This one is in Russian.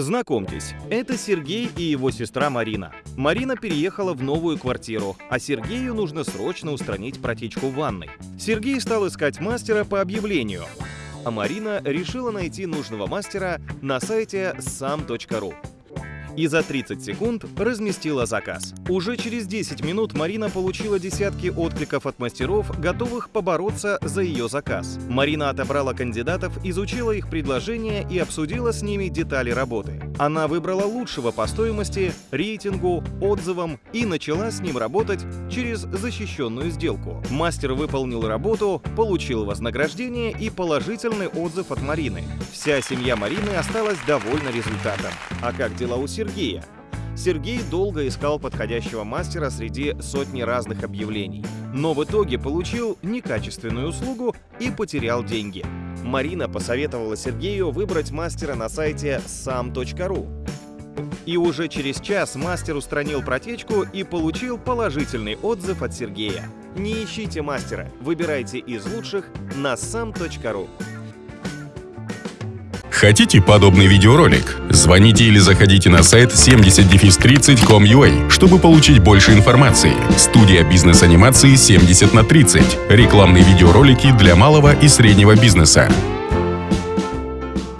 Знакомьтесь, это Сергей и его сестра Марина. Марина переехала в новую квартиру, а Сергею нужно срочно устранить протечку в ванной. Сергей стал искать мастера по объявлению, а Марина решила найти нужного мастера на сайте sam.ru и за 30 секунд разместила заказ. Уже через 10 минут Марина получила десятки откликов от мастеров, готовых побороться за ее заказ. Марина отобрала кандидатов, изучила их предложения и обсудила с ними детали работы. Она выбрала лучшего по стоимости, рейтингу, отзывам и начала с ним работать через защищенную сделку. Мастер выполнил работу, получил вознаграждение и положительный отзыв от Марины. Вся семья Марины осталась довольна результатом. А как дела у Сергея? Сергей долго искал подходящего мастера среди сотни разных объявлений, но в итоге получил некачественную услугу и потерял деньги. Марина посоветовала Сергею выбрать мастера на сайте sam.ru. И уже через час мастер устранил протечку и получил положительный отзыв от Сергея. Не ищите мастера, выбирайте из лучших на sam.ru. Хотите подобный видеоролик? Звоните или заходите на сайт 70-30.com.ua, чтобы получить больше информации. Студия бизнес-анимации 70 на 30. Рекламные видеоролики для малого и среднего бизнеса.